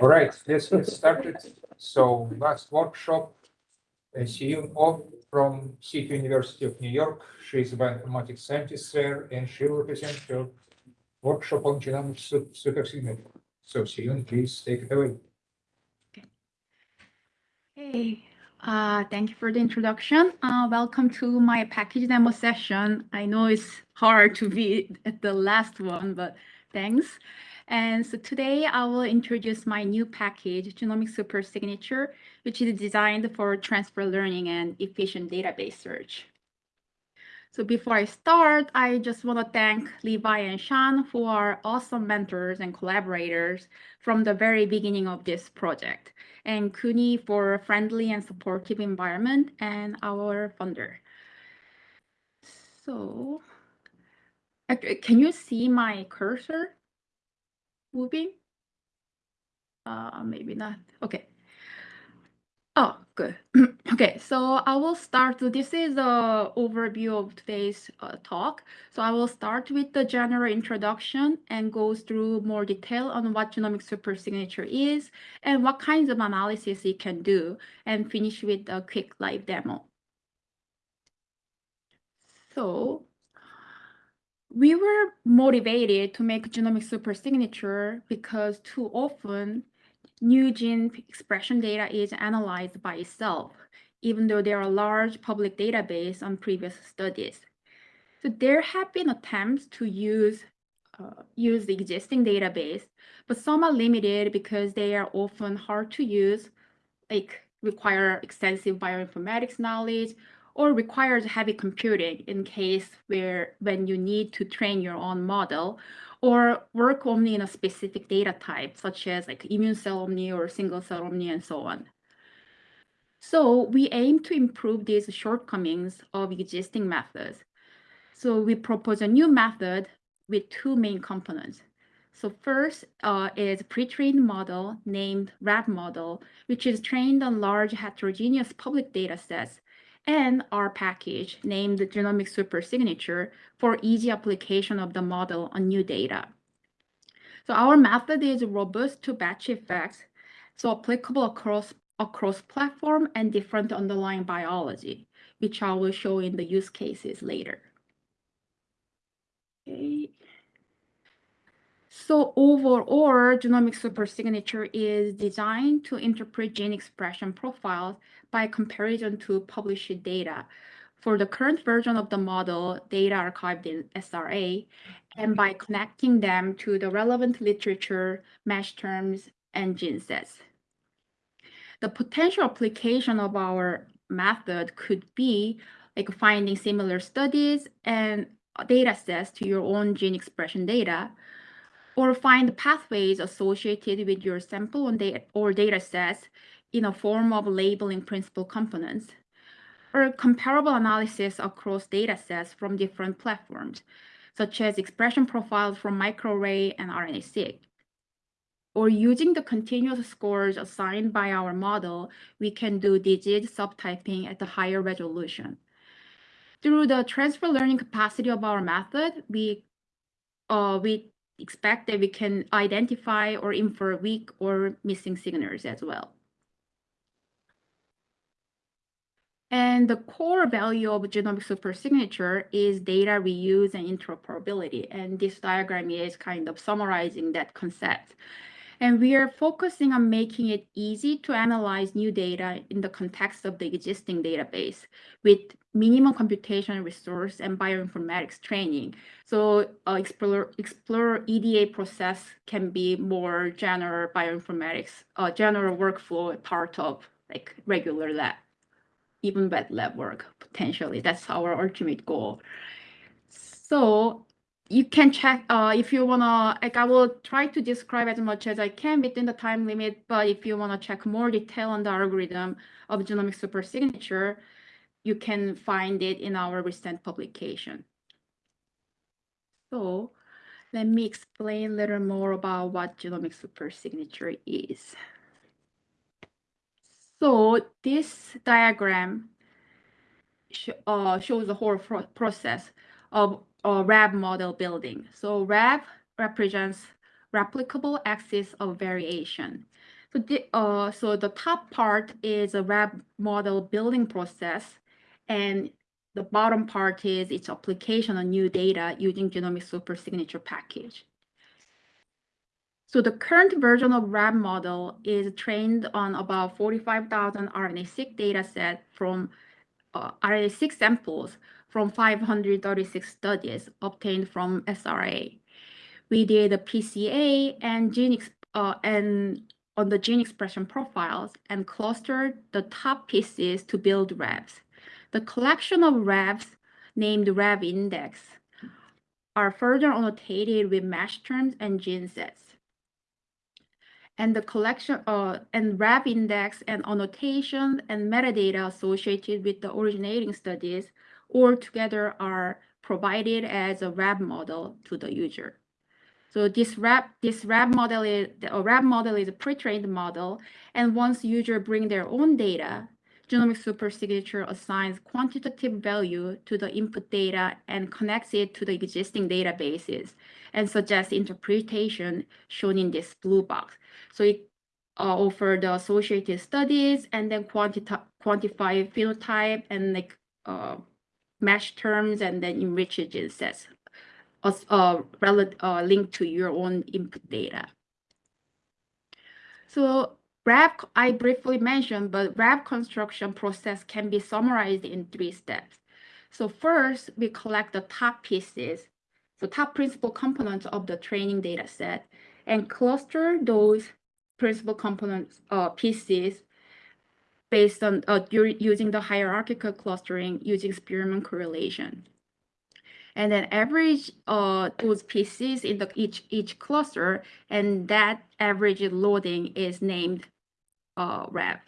All right, let's get started. So last workshop, uh, Sehyun Oh from City University of New York. She is a bioinformatics scientist there, and she will present her workshop on genomic su- supersignature. So Sehyun, please take it away. Okay. Hey, uh, thank you for the introduction. Uh, welcome to my package demo session. I know it's hard to be at the last one, but thanks. And so today I will introduce my new package, Genomic Super Signature, which is designed for transfer learning and efficient database search. So before I start, I just want to thank Levi and Sean who are awesome mentors and collaborators from the very beginning of this project, and CUNY for a friendly and supportive environment, and our funder. So, can you see my cursor moving? Uh, maybe not. Okay. Oh, good. Okay, so I will start. This is a overview of today's uh, talk. So I will start with the general introduction and go through more detail on what genomic supersignature is and what kinds of analysis it can do, and finish with a quick live demo. So we were motivated to make genomic supersignature because too often new gene expression data is analyzed by itself, even though there are large public database on previous studies. So there have been attempts to use uh, use the existing database, but some are limited because they are often hard to use, like require extensive bioinformatics knowledge or requires heavy computing in case where when you need to train your own model or work only in a specific data type, such as like immune cell omni or single cell omni and so on. So we aim to improve these shortcomings of existing methods. So we propose a new method with two main components. So first uh, is pre-trained model named RAV model, which is trained on large heterogeneous public data sets and our package named the Genomic Supersignature for easy application of the model on new data. So our method is robust to batch effects, so applicable across, across platform and different underlying biology, which I will show in the use cases later. Okay. So overall, genomic supersignature is designed to interpret gene expression profiles by comparison to published data. For the current version of the model, data archived in SRA, and by connecting them to the relevant literature, MeSH terms, and gene sets. The potential application of our method could be like finding similar studies and data sets to your own gene expression data, or find pathways associated with your sample or data sets in a form of labeling principal components, or comparable analysis across data sets from different platforms, such as expression profiles from microarray and RNA-seq. Or using the continuous scores assigned by our model, we can do disease subtyping at a higher resolution. Through the transfer learning capacity of our method, we uh, we expect that we can identify or infer weak or missing signals as well. And the core value of genomic supersignature is data reuse and interoperability. And this diagram is kind of summarizing that concept. And we are focusing on making it easy to analyze new data in the context of the existing database with minimum computation resource and bioinformatics training. So uh, Explore, Explore EDA process can be more general bioinformatics, uh, general workflow part of like regular lab, even wet lab work potentially. That's our ultimate goal. So you can check uh, if you wanna, like I will try to describe as much as I can within the time limit, but if you wanna check more detail on the algorithm of genomic supersignature, you can find it in our recent publication. So let me explain a little more about what genomic supersignature is. So this diagram sh uh, shows the whole process of or RAV model building. So RAV represents replicable axis of variation. So the, uh, so the top part is a RAV model building process, and the bottom part is its application on new data using genomic supersignature package. So the current version of RAV model is trained on about 45,000 RNA-seq data set from uh, RNA-seq samples from 536 studies obtained from SRA. We did a PCA and gene uh, and on the gene expression profiles and clustered the top pieces to build RAVs. The collection of RAVs named RAV index are further annotated with MeSH terms and gene sets. And the collection uh, and RAV index and annotation and metadata associated with the originating studies all together are provided as a RAV model to the user. So this RAV this RAV model is a RAV model is a pre-trained model, and once user bring their own data, genomic supersignature assigns quantitative value to the input data and connects it to the existing databases and suggests interpretation shown in this blue box. So it uh, offer the associated studies and then quanti- quantify phenotype and like uh, MeSH terms and then enrich gene sets as uh, uh, linked to your own input data. So RAV, I briefly mentioned, but RAV construction process can be summarized in three steps. So first, we collect the top pieces, the top principal components of the training data set, and cluster those principal components uh, pieces based on uh, using the hierarchical clustering using Spearman correlation. And then average uh, those pieces in the each each cluster, and that average loading is named uh.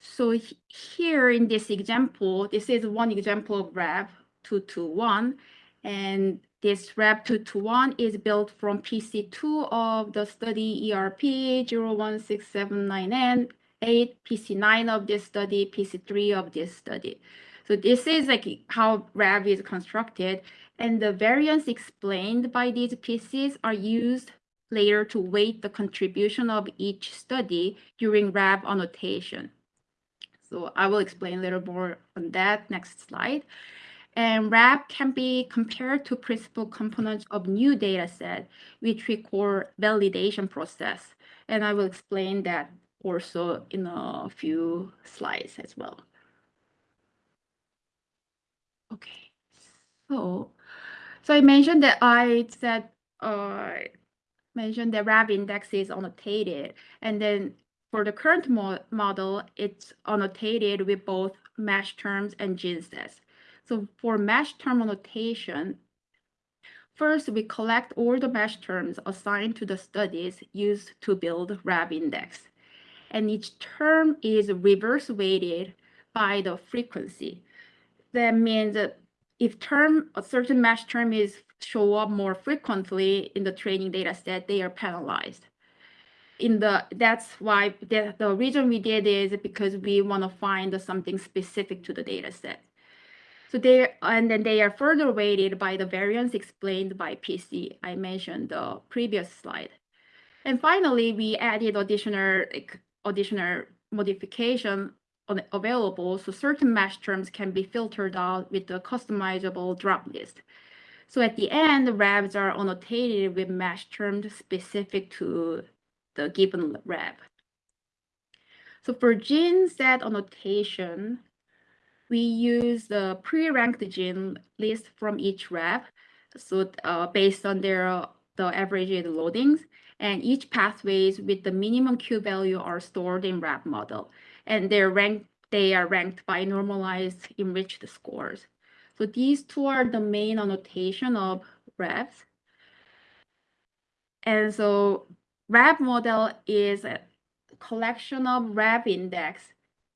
So here in this example, this is one example of RAV 221, and this RAV 221 is built from PC2 of the study ERP 01679N, 8, PC9 of this study, PC3 of this study. So this is like how RAV is constructed, and the variance explained by these pieces are used later to weight the contribution of each study during RAV annotation. So I will explain a little more on that next slide. And RAV can be compared to principal components of new data set, which we call validation process. And I will explain that also in a few slides as well. Okay, so so I mentioned that I said uh, mentioned that RAV index is annotated, and then for the current mo model, it's annotated with both MeSH terms and gene sets. So for MeSH term annotation, first we collect all the MeSH terms assigned to the studies used to build RAV index. And each term is reverse weighted by the frequency. That means that if term a certain MeSH term is show up more frequently in the training data set, they are penalized. In the that's why the, the reason we did is because we want to find something specific to the data set. So they and then they are further weighted by the variance explained by PC. I mentioned the previous slide. And finally, we added additional additional modification on, available, so certain MeSH terms can be filtered out with the customizable drop list. So at the end, the RAVs are annotated with MeSH terms specific to the given RAV. So for gene set annotation, we use the pre-ranked gene list from each rep, so uh, based on their the averaged loadings, and each pathways with the minimum Q value are stored in rep model and they're ranked, they are ranked by normalized enriched scores. So these two are the main annotation of reps. And so RAV model is a collection of RAV index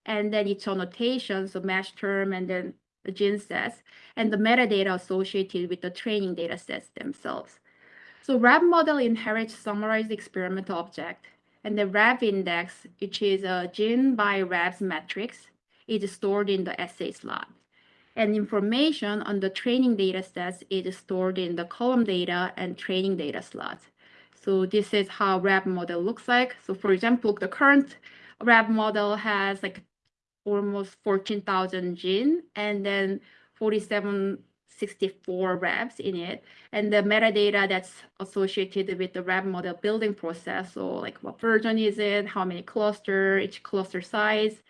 and then its annotation, so MeSH term and then the gene sets and the metadata associated with the training data sets themselves. So RAV model inherits summarized experimental object and the RAV index, which is a gene by RAVs matrix, is stored in the assay slot. And information on the training data sets is stored in the column data and training data slots. So this is how RAV model looks like. So for example, the current RAV model has like almost 14,000 gene and then 4764 RAVs in it. And the metadata that's associated with the RAV model building process. So like what version is it, how many cluster, each cluster size,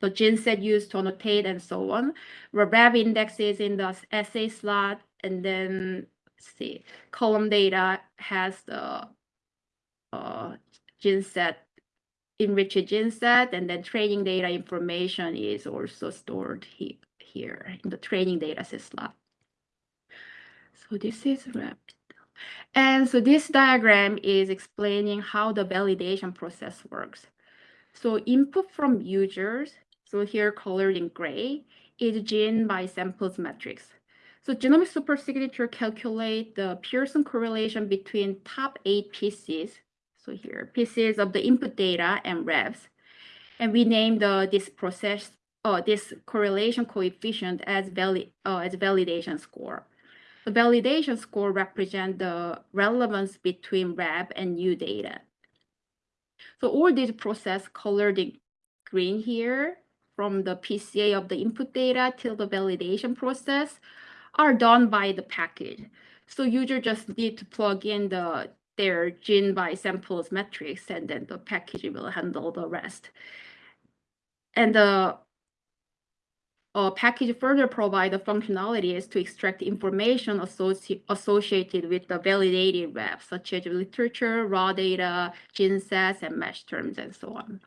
the gene set used to annotate and so on. The RAV index is in the assay slot and then see, column data has the uh, gene set, enriched gene set, and then training data information is also stored he here in the training data set slot. So this is RAV. And so this diagram is explaining how the validation process works. So input from users, so here colored in gray, is gene by samples matrix. So genomic supersignature calculate the Pearson correlation between top eight pieces. So here, pieces of the input data and revs. And we name the this process uh, this correlation coefficient as valid uh, as validation score. The validation score represent the relevance between rev and new data. So all these process colored in green here from the PCA of the input data till the validation process are done by the package. So user just need to plug in the their gene by samples metrics and then the package will handle the rest. And the uh, package further provide the functionalities to extract information associ associated with the validated web, such as literature, raw data, gene sets, and MeSH terms, and so on.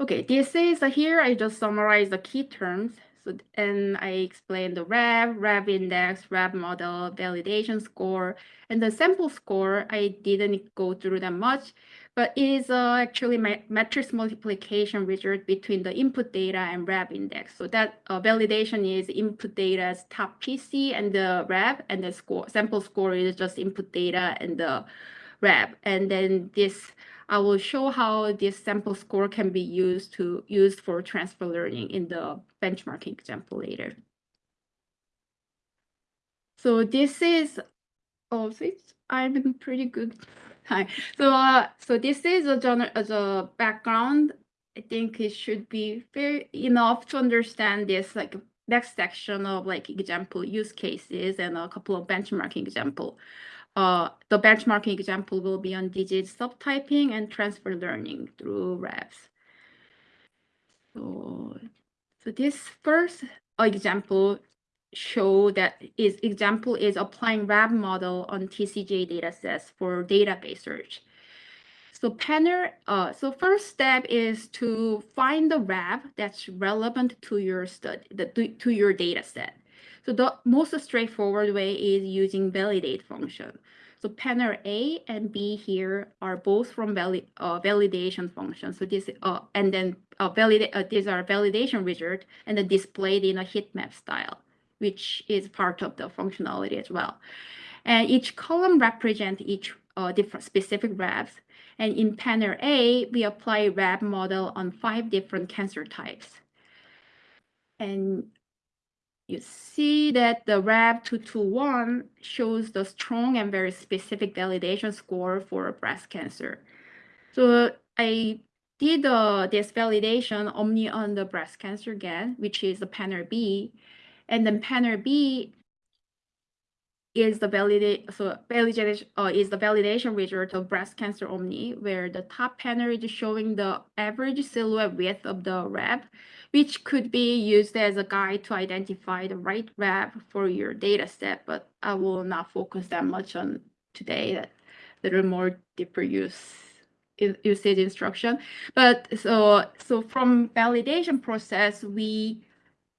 Okay, this is uh, here I just summarize the key terms. So, and I explained the RAV, RAV index, RAV model, validation score, and the sample score. I didn't go through that much, but it is uh, actually matrix multiplication result between the input data and RAV index. So that uh, validation is input data's top PC and the RAV, and the score sample score is just input data and the RAV. And then this I will show how this sample score can be used to used for transfer learning in the benchmarking example later. So this is, oh, it's, I'm in pretty good time. So, uh, so this is a general as a background. I think it should be fair enough to understand this like next section of like example use cases and a couple of benchmarking example. Uh, the benchmarking example will be on disease subtyping and transfer learning through RAVs. So, so this first example show that is example is applying RAV model on TCGA datasets for database search. So Panner, uh, so first step is to find the RAV that's relevant to your study, the, to your data set. So the most straightforward way is using validate function. So panner A and B here are both from vali uh, validation function. So this uh, and then uh, validate uh, these are validation result and then displayed in a heat map style, which is part of the functionality as well. And each column represents each uh, different specific RAVs. And in panner A, we apply RAV model on five different cancer types. And you see that the RAV 221 shows the strong and very specific validation score for breast cancer. So I did uh, this validation only on the breast cancer again, which is the panel B. And then panel B is the validate so validation uh, is the validation result of breast cancer only, where the top panel is showing the average silhouette width of the RAV, which could be used as a guide to identify the right RAV for your data set, but I will not focus that much on today, that little more deeper use usage instruction. But so so from validation process, we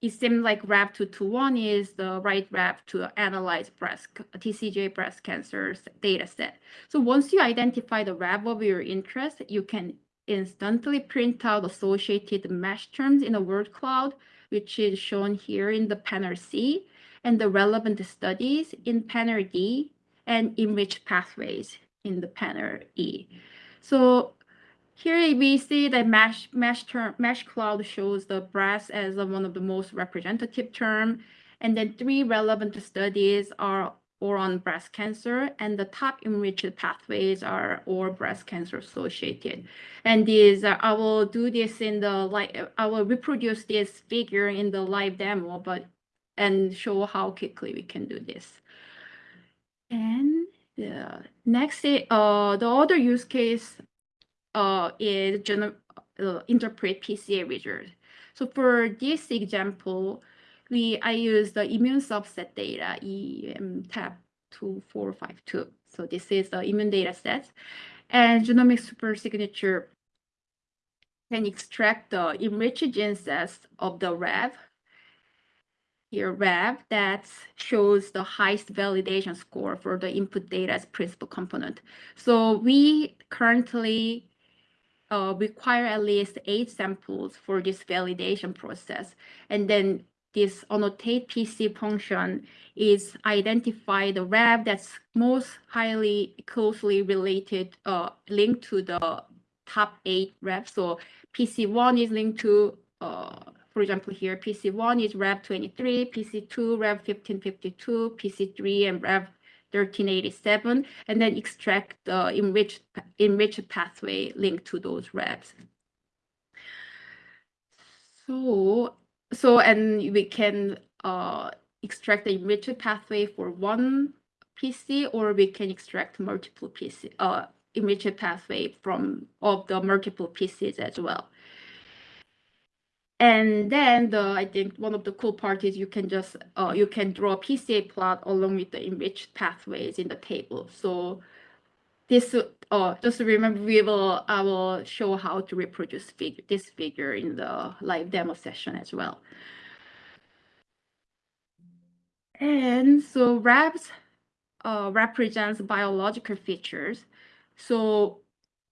it seems like RAV221 is the right RAV to analyze breast TCGA breast cancer data set. So once you identify the RAV of your interest, you can instantly print out associated MeSH terms in a word cloud, which is shown here in the panel C, and the relevant studies in panel D, and enriched pathways in the panel E. So here we see that MeSH, MeSH, term, MeSH cloud shows the breast as one of the most representative term. And then three relevant studies are or on breast cancer, and the top enriched pathways are all breast cancer associated. And these, uh, I will do this in the live, I will reproduce this figure in the live demo, but and show how quickly we can do this. And the next, uh, the other use case uh, is uh, interpret PCA wizard. So for this example, we I use the immune subset data E-MTAB 2452. So this is the immune data set. And genomic supersignature can extract the enriched gene sets of the RAV. Here, RAV that shows the highest validation score for the input data as principal component. So we currently uh, require at least eight samples for this validation process. And then this annotate PC function is identify the RAV that's most highly closely related, uh, linked to the top eight RAV. So PC1 is linked to, uh, for example, here, PC1 is RAV 23, PC2, RAV 1552, PC3, and RAV 1387, and then extract the enriched, enriched pathway linked to those RAVs. So, so, and we can uh, extract the enriched pathway for one PC, or we can extract multiple PC, uh, pathway from of the multiple PCs as well. And then the, I think one of the cool part is you can just, uh, you can draw a PCA plot along with the enriched pathways in the table. So this, uh, just remember, we will, I will show how to reproduce figure, this figure in the live demo session as well. And so RAVs uh, represents biological features. So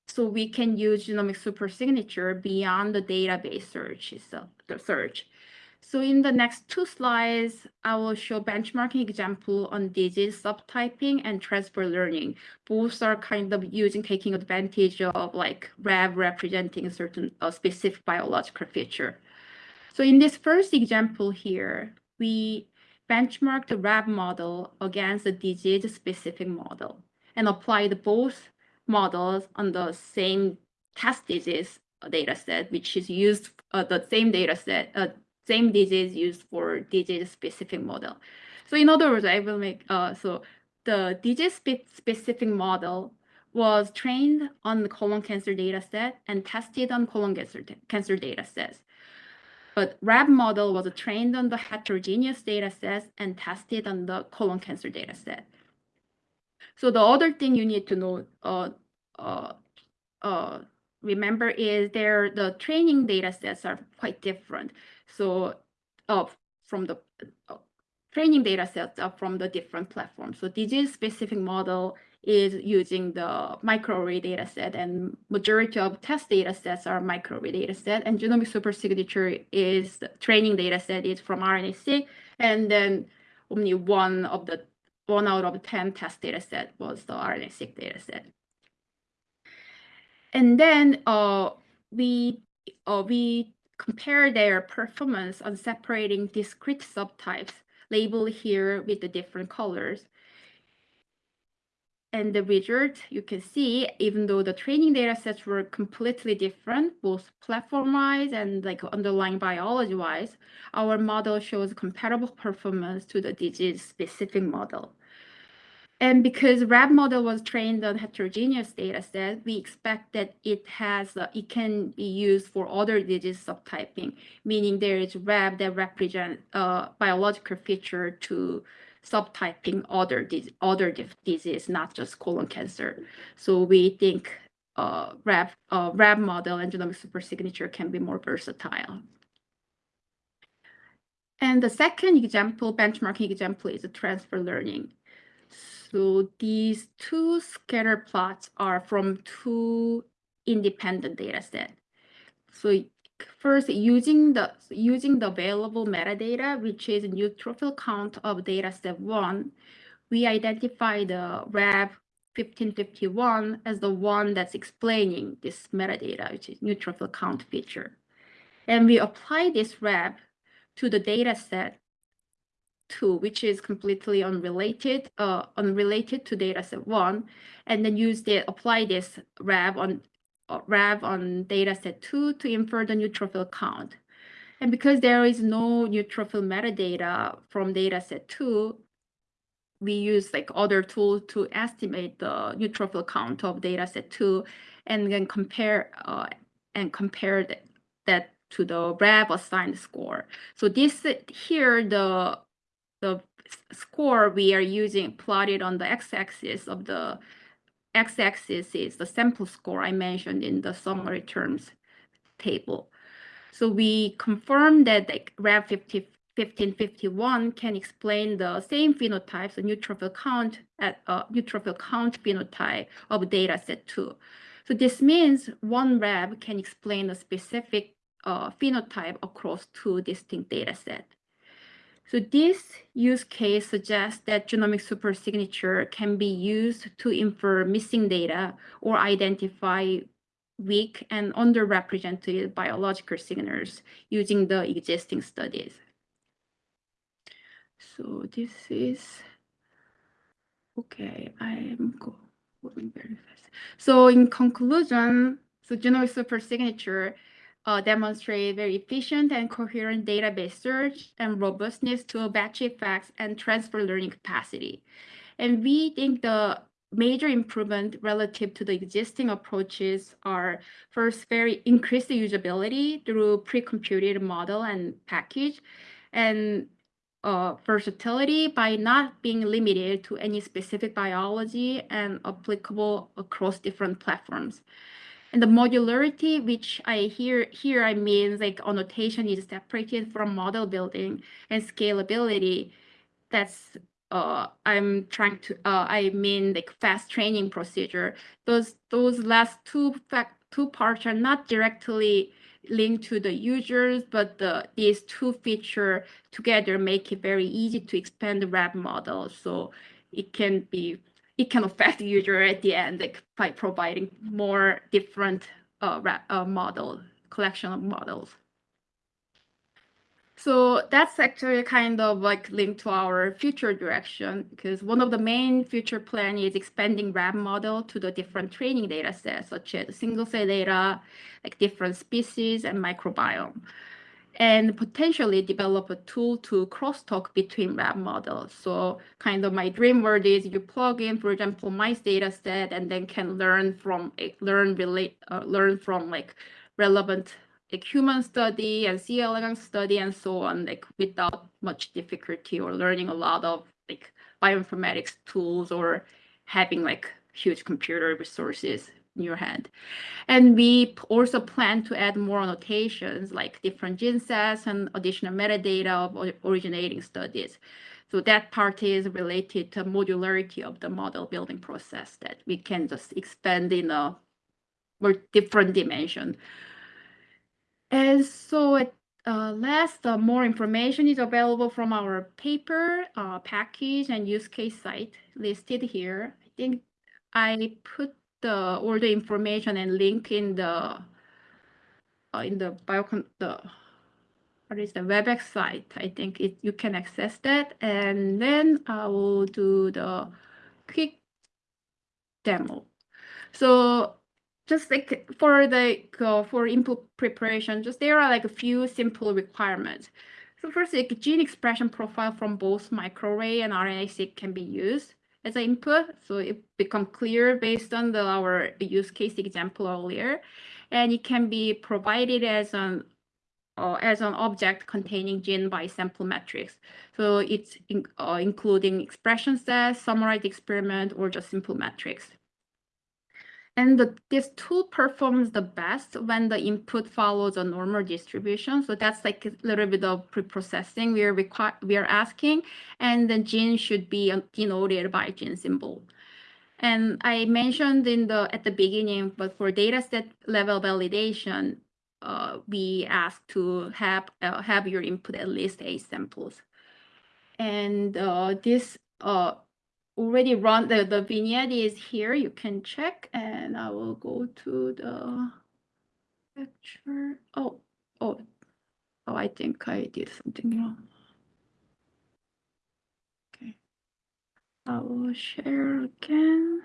so we can use genomic supersignature beyond the database search itself, the search. So in the next two slides, I will show benchmarking example on disease subtyping and transfer learning. Both are kind of using taking advantage of like RAV representing a certain specific biological feature. So in this first example here, we benchmark the RAV model against the disease specific model and applied both models on the same test disease data set, which is used, uh, the same data set, uh, same digits used for disease specific model. So in other words, I will make, uh, so the disease spe specific model was trained on the colon cancer data set and tested on colon cancer, cancer data sets. But RAV model was trained on the heterogeneous data sets and tested on the colon cancer data set. So the other thing you need to know, uh, uh, uh, remember is there the training data sets are quite different. So uh, from the uh, training data sets are from the different platforms. So disease specific model is using the microarray data set and majority of test data sets are microarray data set and genomic supersignature is training data set is from RNA-seq and then only one of the one out of 10 test data set was the RNA-seq data set. And then uh, we uh, we compare their performance on separating discrete subtypes labeled here with the different colors. And the result you can see, even though the training data sets were completely different, both platform-wise and like underlying biology-wise, our model shows comparable performance to the disease-specific model. And because RAV model was trained on heterogeneous data set, we expect that it has uh, it can be used for other disease subtyping, meaning there is RAV that represent a uh, biological feature to subtyping other other disease, not just colon cancer. So we think uh, RAV uh, RAV model and genomic supersignature can be more versatile. And the second example, benchmarking example, is transfer learning. So these two scatter plots are from two independent data set. So first using the using the available metadata, which is neutrophil count of data set one, we identify the RAV 1551 as the one that's explaining this metadata, which is neutrophil count feature. And we apply this RAV to the data set two, which is completely unrelated, uh, unrelated to data set one, and then use the apply this RAV on uh, RAV on data set two to infer the neutrophil count. And because there is no neutrophil metadata from data set two, we use like other tools to estimate the neutrophil count of data set two and then compare uh, and compare that, that to the RAV assigned score. So this here, the the score we are using plotted on the x-axis of the x-axis is the sample score I mentioned in the summary terms table. So we confirm that the RAV 50, 1551 can explain the same phenotypes, the neutrophil count at uh, neutrophil count phenotype of data set two. So this means one RAV can explain a specific uh, phenotype across two distinct data sets. So this use case suggests that genomic supersignature can be used to infer missing data or identify weak and underrepresented biological signals using the existing studies. So this is, okay, I'm going very fast. So in conclusion, so genomic supersignature uh, demonstrate very efficient and coherent database search and robustness to batch effects and transfer learning capacity. And we think the major improvement relative to the existing approaches are first very increased usability through pre-computed model and package and uh, versatility by not being limited to any specific biology and applicable across different platforms. And the modularity, which I hear here, I mean like annotation is separated from model building and scalability. That's uh, I'm trying to, uh, I mean like fast training procedure. Those those last two fact two parts are not directly linked to the users, but the these two feature together make it very easy to expand the RAV model. So it can be it can affect the user at the end like, by providing more different uh, uh, model collection of models. So that's actually kind of like linked to our future direction because one of the main future plan is expanding RAV model to the different training data sets, such as single cell data, like different species and microbiome and potentially develop a tool to crosstalk between RAV models. So kind of my dream world is you plug in, for example, mice data set and then can learn from learn relate uh, learn from like relevant like human study and C. elegans study and so on, like without much difficulty or learning a lot of like bioinformatics tools or having like huge computer resources in your hand. And we also plan to add more annotations like different gene sets and additional metadata of originating studies. So that part is related to modularity of the model building process that we can just expand in a more different dimension. And so at uh, last, uh, more information is available from our paper, uh, package, and use case site listed here. I think I put the all the information and link in the uh, in the biocon the what is the WebEx site. I think it you can access that, and then I will do the quick demo. So just like for the uh, for input preparation, just there are like a few simple requirements. So first, like gene expression profile from both microarray and RNA-seq can be used as an input. So it become clear based on the, our use case example earlier. And it can be provided as an uh, as an object containing gene by sample metrics. So it's in, uh, including expression sets, summarized experiment, or just simple metrics. And the, this tool performs the best when the input follows a normal distribution. So that's like a little bit of pre-processing we are require we are asking, and the gene should be denoted by gene symbol. And I mentioned in the at the beginning, but for dataset level validation, uh, we ask to have uh, have your input at least eight samples. And uh, this uh, already run the, the vignette is here. You can check and I will go to the picture. Oh, oh, oh, I think I did something wrong. Okay. I will share again.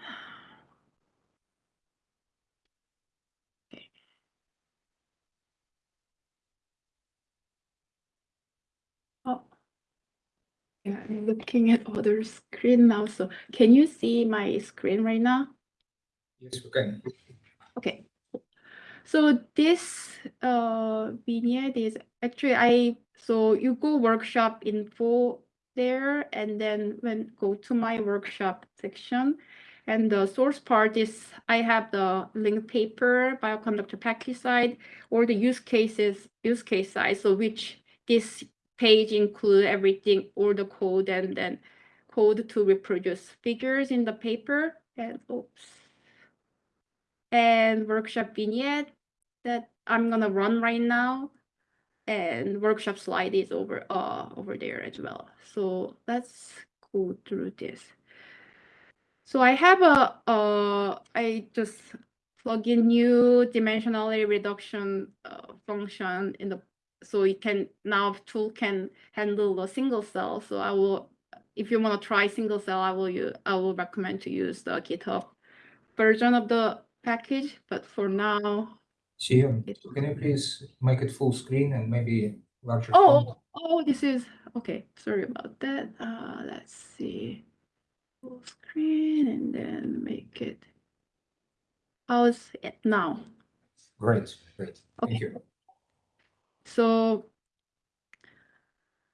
Yeah, I'm looking at other screen now. So can you see my screen right now? Yes, we can. Okay. So this uh vignette is actually I so you go workshop info there and then when go to my workshop section and the source part is I have the link paper bioconductor package side or the use cases use case side so which this page include everything all the code and then code to reproduce figures in the paper and oops and workshop vignette that I'm gonna run right now. And workshop slide is over uh over there as well. So let's go through this. So I have a uh I just plug in new dimensionality reduction uh, function in the so it can now tool can handle the single cell. So I will if you want to try single cell, I will use I will recommend to use the GitHub version of the package. But for now, Sehyun, It- can you please make it full screen and maybe larger Oh, font? oh, this is, okay, sorry about that. Uh, let's see. Full screen and then make it. How's it now? Great, great. Thank Okay. you. So,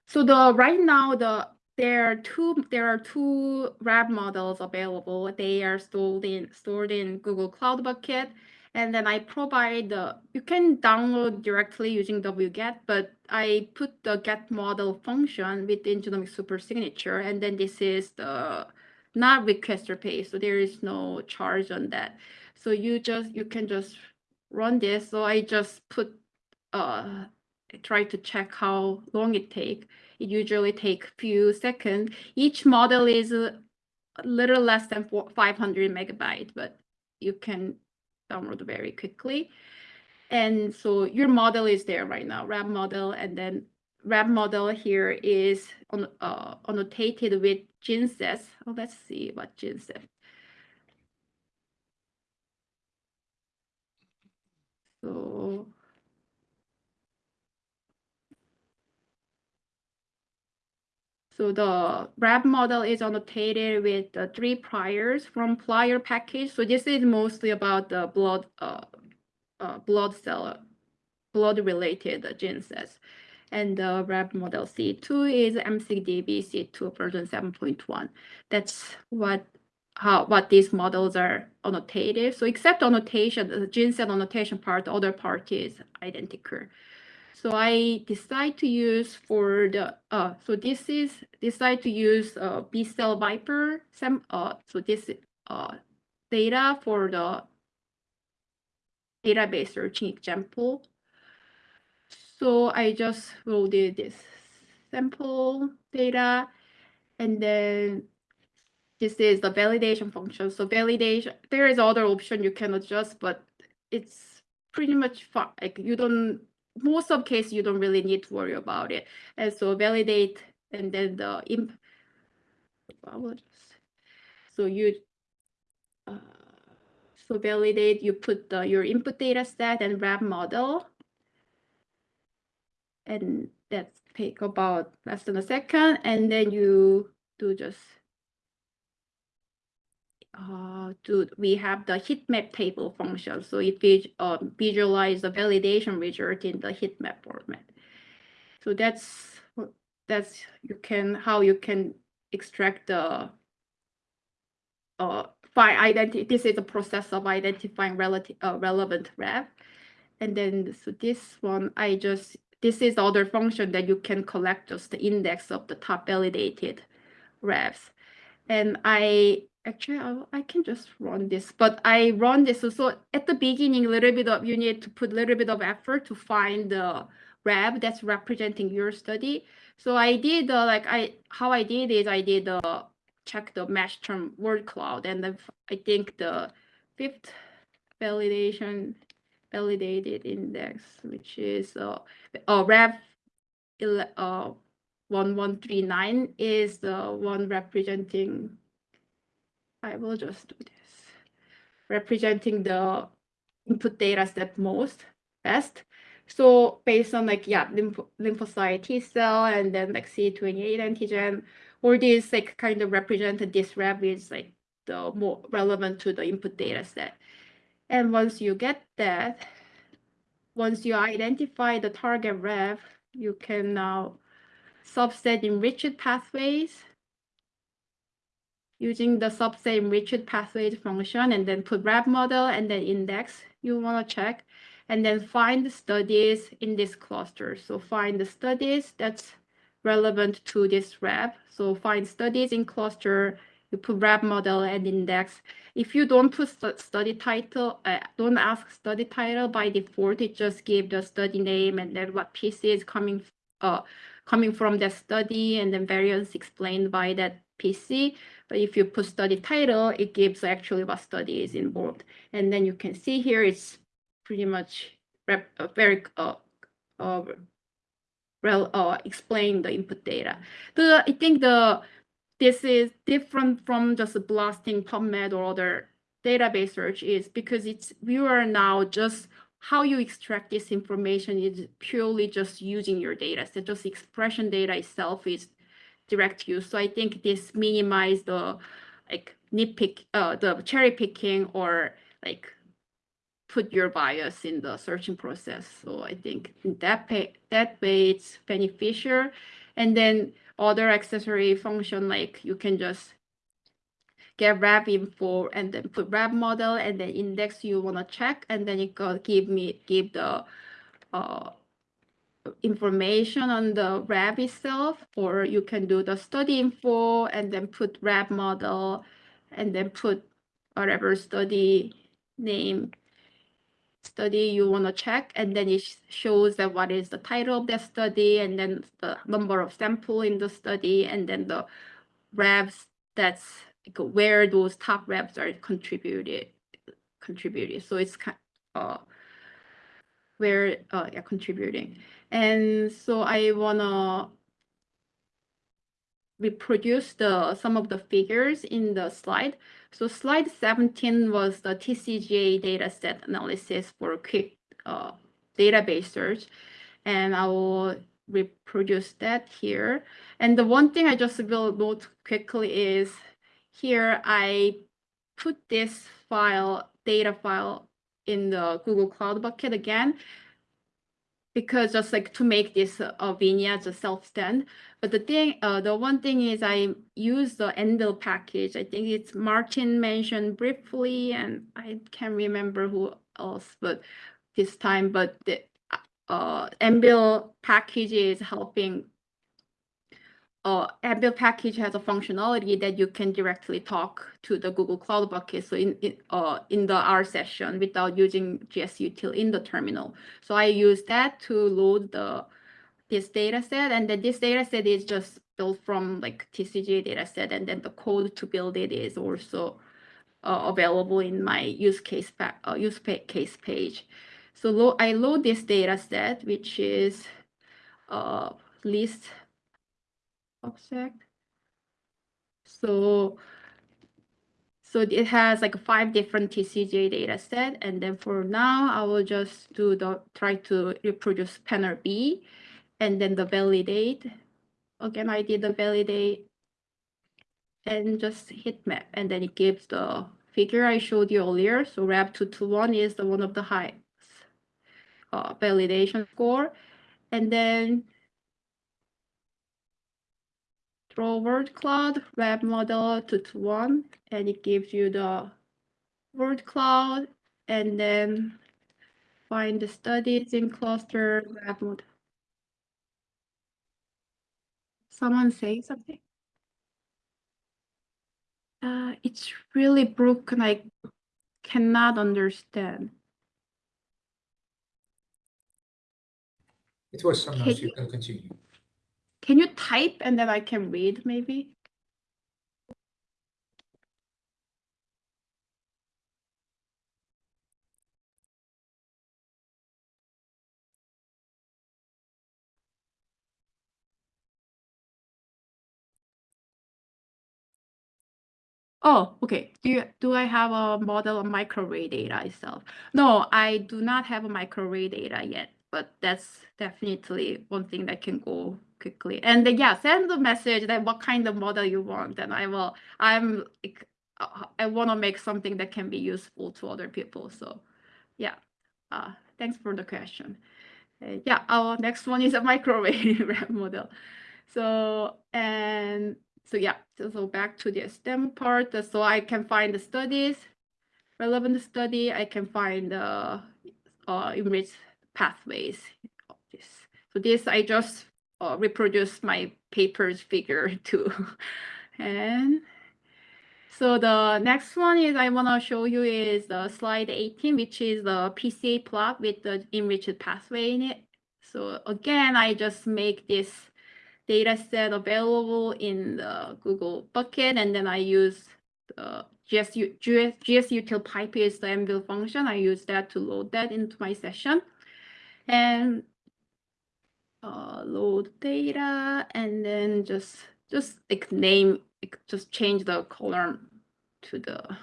so the, right now, the, there are two, there are two RAV models available. They are stored in, stored in Google Cloud Bucket. And then I provide the, you can download directly using wget, but I put the get model function within Genomic Super Signature. And then this is the not requester pay, so there is no charge on that. So you just, you can just run this. So I just put, uh, try to check how long it take. It usually take few seconds. Each model is a little less than 500 megabyte, but you can download very quickly. And so your model is there right now, RAV model, and then RAV model here is on, uh, annotated with GenSys. Oh, let's see what GenSys. So So the RAV model is annotated with the three priors from PLIER package. So this is mostly about the blood, uh, uh, blood cell, blood related gene sets. And the RAV model C2 is MSigDB C2 version 7.1. That's what how what these models are annotated. So except annotation, the gene set annotation part, the other part is identical. So I decide to use for the, uh, so this is, decide to use uh, bcellViper, some, uh, so this, uh, data for the database searching example. So I just loaded this sample data and then this is the validation function. So validation, there is other option you can adjust, but it's pretty much fine. Like you don't, most of case you don't really need to worry about it. And so validate and then the imp. So you. Uh, so validate, you put the, your input data set and RAV model. And that take about less than a second, and then you do just uh, do we have the heat map table function. So it uh, visualize the validation result in the heat map format. So that's that's you can how you can extract the uh find identity. This is the process of identifying relative uh, relevant ref. And then so this one I just this is the other function that you can collect just the index of the top validated refs. And I actually I, I can just run this, but I run this. So, at the beginning, a little bit of you need to put a little bit of effort to find the rep that's representing your study. So I did uh, like I how I did is I did uh, check the mesh term word cloud, and then I think the fifth validation validated index, which is uh, uh rep uh 1139 is the one representing I will just do this. Representing the input data set most best. So based on like, yeah, lymph lymphocyte T cell and then like CD28 antigen, all these like kind of represent this rev is like the more relevant to the input data set. And once you get that, once you identify the target rev, you can now subset enriched pathways using the subset enriched pathway function and then put RAV model and then index you want to check and then find the studies in this cluster. So find the studies that's relevant to this RAV. So find studies in cluster, you put RAV model and index. If you don't put study title, uh, don't ask study title by default, it just give the study name and then what PC is coming, uh, coming from that study and then variance explained by that PC. But if you put study title, it gives actually what study is involved. And then you can see here it's pretty much uh, very uh, uh, rel, uh, explain the input data. The I think the this is different from just blasting PubMed or other database search is because it's we are now just how you extract this information is purely just using your data. So just expression data itself is direct use. So I think this minimize the like nitpick, uh, the cherry picking or like put your bias in the searching process. So I think that pay, that way it's beneficial. And then other accessory function like you can just get RAV info and then put RAV model and then index you want to check and then it go give me give the uh, information on the RAV itself or you can do the study info and then put RAV model and then put whatever study name study you want to check. And then it shows that what is the title of that study and then the number of sample in the study and then the RAVs that's where those top RAVs are contributed contributed. So it's kind uh where uh yeah contributing and so I wanna reproduce the some of the figures in the slide. So slide 17 was the TCGA dataset analysis for quick uh, database search. And I will reproduce that here. And the one thing I just will note quickly is here I put this file, data file in the Google Cloud bucket again because just like to make this uh, vignettes a self-stand. But the thing, uh, the one thing is I use the AnVIL package. I think it's Martin mentioned briefly, and I can't remember who else, but this time, but the uh, AnVIL package is helping uh, AnVIL package has a functionality that you can directly talk to the Google Cloud bucket. So in, in, uh, in the R session without using GSUtil in the terminal. So I use that to load the this data set. And then this data set is just built from like TCGA data set. And then the code to build it is also uh, available in my use case, uh, use case page. So lo I load this data set, which is uh, list object. So, so it has like five different TCGA data set. And then for now, I will just do the, try to reproduce panel B and then the validate. Again, I did the validate and just heatmap. And then it gives the figure I showed you earlier. So RAV221 is the one of the highest uh, validation score. And then draw word cloud RAV model to, to one and it gives you the word cloud and then find the studies in cluster RAV model. Someone say something? Uh, it's really broken. I cannot understand. It was some noise, you can continue. Can you type and then I can read maybe? Oh, okay. Do you, do I have a model of microarray data itself? No, I do not have a microarray data yet, but that's definitely one thing that can go quickly. And yeah, send the message that what kind of model you want, and I will. I'm uh, I want to make something that can be useful to other people. So, yeah. Uh, thanks for the question. Uh, yeah, our next one is a microwave model. So and so yeah, so, so back to the STEM part. So I can find the studies, relevant study. I can find the uh, enriched pathways of this. So this I just uh, reproduce my paper's figure too. and so the next one is I want to show you is the slide 18, which is the PCA plot with the enriched pathway in it. So again, I just make this data set available in the Google bucket, and then I use the GSU, GS, GSUtil pipe is the AnVIL function. I use that to load that into my session. And uh, load data, and then just just like name, just change the column to the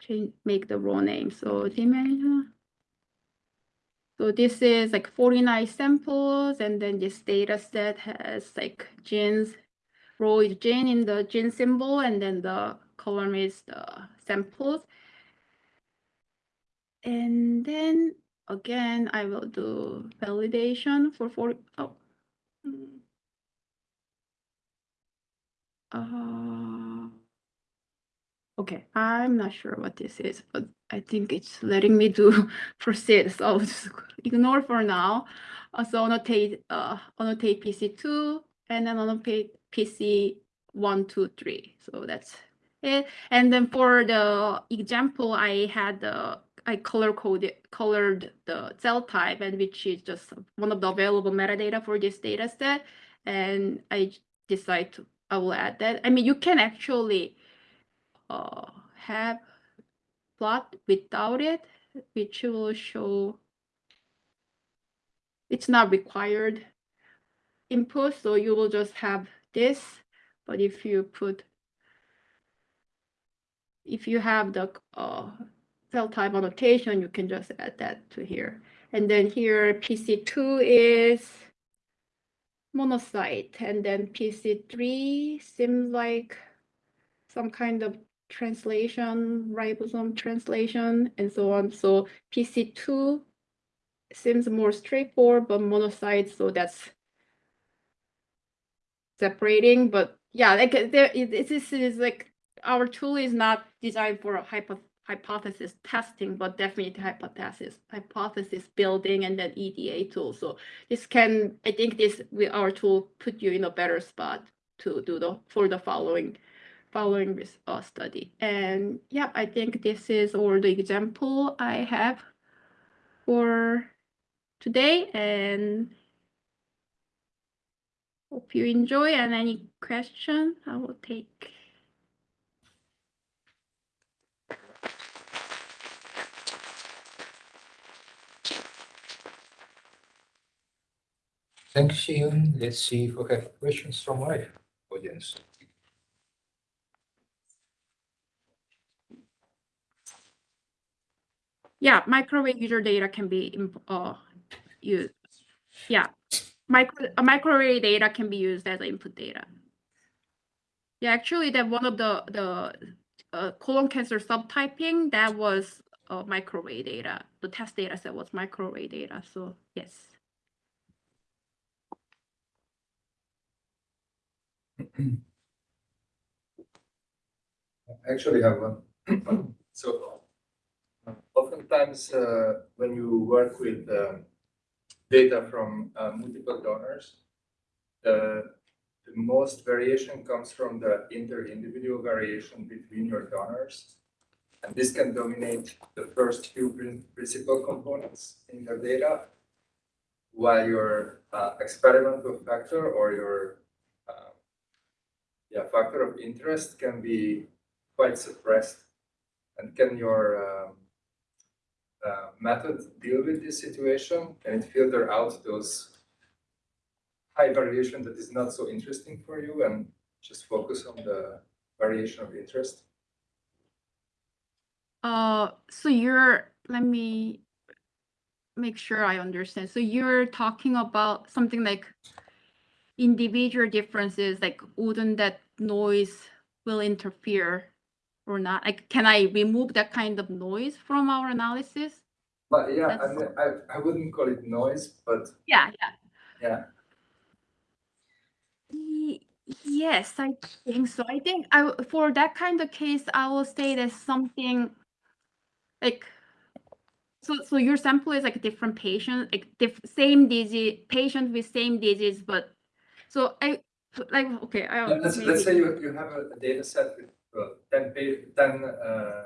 change, make the row name. So dimension. So this is like 49 samples, and then this data set has like genes, row is gene in the gene symbol, and then the column is the samples. And then again, I will do validation for 40. Oh. Uh, okay, I'm not sure what this is, but I think it's letting me do proceed. So I'll just ignore for now. Uh, so annotate uh, annotate PC2 and then annotate PC one, two, three. So that's it. And then for the example, I had the I color coded colored the cell type and which is just one of the available metadata for this data set. And I decide to I will add that. I mean, you can actually uh, have plot without it, which will show it's not required input, so you will just have this. But if you put, if you have the uh, cell type annotation, you can just add that to here. And then here, PC2 is monocyte, and then PC3 seems like some kind of translation, ribosome translation, and so on. So PC2 seems more straightforward, but monocyte, so that's separating. But yeah, like this is like our tool is not designed for a hypo hypothesis testing, but definitely hypothesis hypothesis building and then EDA tool. So this can, I think this with our tool put you in a better spot to do the for the following following this uh, study. And yeah, I think this is all the example I have for today and hope you enjoy and any question I will take. Thanks, Ian. Let's see if we have questions from my audience. Yeah, microwave user data can be uh used. Yeah, micro a microarray data can be used as input data. Yeah, actually, that one of the the uh, colon cancer subtyping that was uh, microarray data. The test data set was microarray data. So yes. I actually have one. So uh, oftentimes uh, when you work with um, data from uh, multiple donors, the, the most variation comes from the inter-individual variation between your donors. And this can dominate the first few principal components in your data, while your uh, experimental factor or your uh, yeah, factor of interest can be quite suppressed. And can your um, uh, method deal with this situation? Can it filter out those high variation that is not so interesting for you and just focus on the variation of interest? Uh, so you're, let me make sure I understand. So you're talking about something like individual differences, like wouldn't that noise will interfere or not? Like, can I remove that kind of noise from our analysis? But yeah, I mean, I, I wouldn't call it noise, but Yeah, yeah. yeah, Yes, I think so. I think I for that kind of case, I will say there's something like, so, so your sample is like a different patient, like diff, same disease, patient with same disease, but, so I, like, okay, I. Let- let's, let's say you, you have a data set with uh, ten pa- ten uh,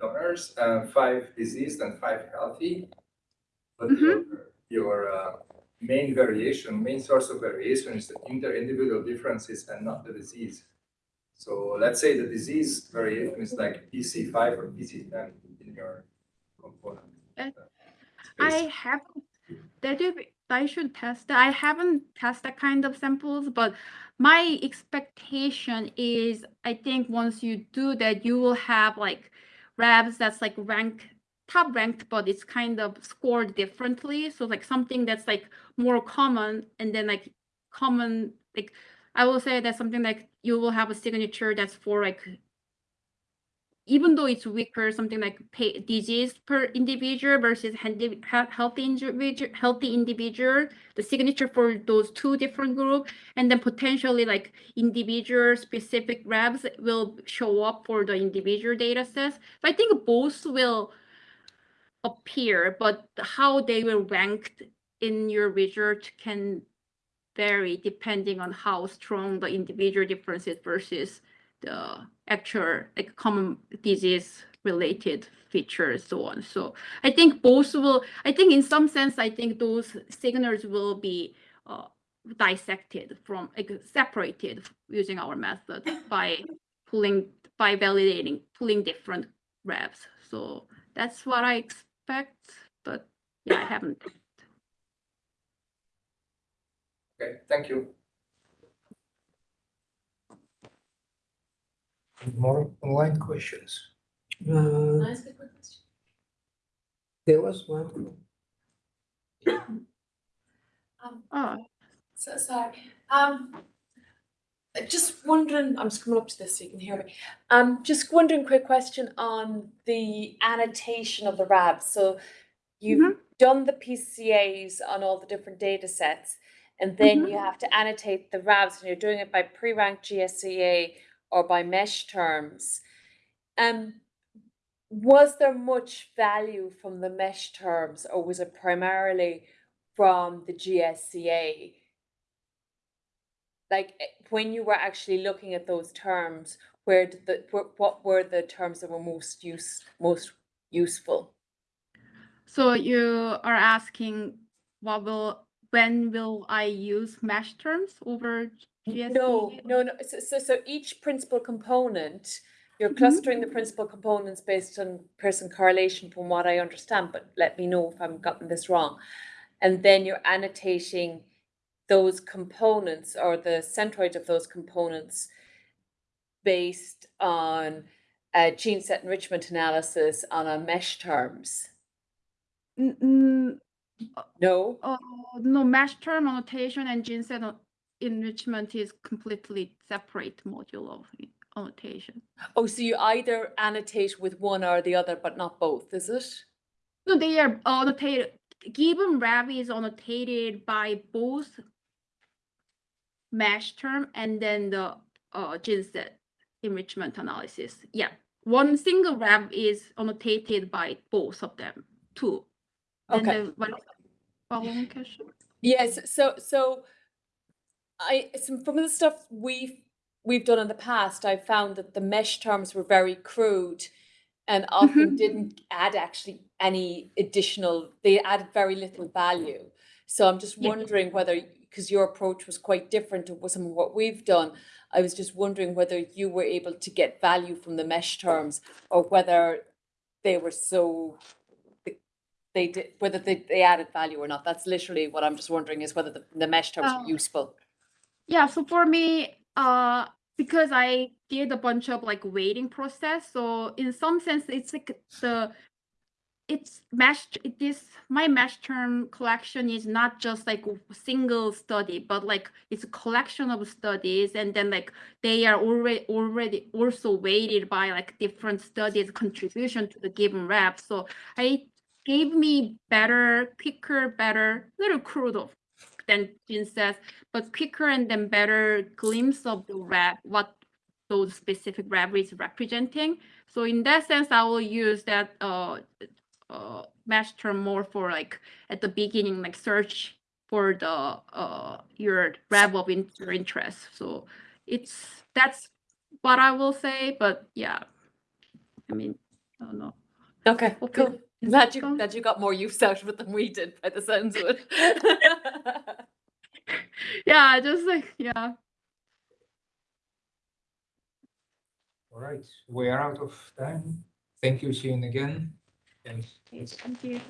donors, uh, five diseased and five healthy. But your, your uh, main variation, main source of variation is the inter-individual differences and not the disease. So let's say the disease variation is like PC five or PC ten in your component. Uh, uh, I haven't, that is, I should test that. I haven't tested that kind of samples, but my expectation is, I think once you do that, you will have like labs that's like rank, top ranked, but it's kind of scored differently. So like something that's like more common and then like common, like I will say that something like you will have a signature that's for like even though it's weaker, something like disease per individual versus healthy individual, healthy individual, the signature for those two different group, and then potentially like individual specific labs will show up for the individual data sets. So I think both will appear, but how they will ranked in your research can vary depending on how strong the individual differences versus the actual like common disease related features so on. So i think both will i think in some sense i think those signals will be uh, dissected from like separated using our method by pulling by validating pulling different RAVs so that's what i expect but yeah i haven't. Okay, thank you. More online questions? Uh, Can I ask a quick question? there was one. Um, oh so sorry. Um, uh, just wondering, I'm just coming up to this so you can hear me. Um, just wondering, quick question on the annotation of the RAVs. So you've done the PCAs on all the different data sets, and then you have to annotate the RAVs, and you're doing it by pre-ranked GSEA or by MeSH terms. Um, was there much value from the MeSH terms, or was it primarily from the GSEA? Like, eh, when you were actually looking at those terms, where did the, what were the terms that were most use, most useful? So you are asking what will, when will I use MeSH terms over GSD? No, no, no, so, so, so each principal component, you're Mhm. clustering the principal components based on Pearson correlation from what I understand, but let me know if I'm gotten this wrong. And then you're annotating those components or the centroid of those components based on a gene set enrichment analysis on a MeSH terms. N- n- No? uh, no, MeSH term annotation and gene set enrichment is completely separate module of annotation. Oh, so you either annotate with one or the other, but not both, is it? No, they are annotated, given RAV is annotated by both MeSH term and then the uh, gene set enrichment analysis. Yeah, one single RAV is annotated by both of them, too. And Okay. then what following question? Yes, so so I some from the stuff we've we've done in the past, I found that the MeSH terms were very crude and often Mhm. didn't add actually any additional, they added very little value. So I'm just Yeah. wondering whether, because your approach was quite different to some of what we've done, I was just wondering whether you were able to get value from the MeSH terms or whether they were so they did, whether they, they added value or not. That's literally what I'm just wondering is whether the, the MeSH terms Oh. are useful. Yeah, so for me, uh, because I did a bunch of like waiting process, so in some sense, it's like the it's MeSH it is my MeSH term collection is not just like single study but like it's a collection of studies and then like they are already already also weighted by like different studies contribution to the given RAV. So i gave me better quicker better little crude of than Jin says but quicker and then better glimpse of the RAV what those specific RAV is representing. So in that sense i will use that uh uh MeSH term more for like at the beginning like search for the uh your RAV of in- your interest. So it's that's what i will say but yeah. I mean i don't know. Okay, Hope cool. It- is Glad you, gone? glad you got more use out of it than we did by the sounds of it. yeah just like yeah All right, we are out of time. Thank you, Shane, again. Thanks. thank you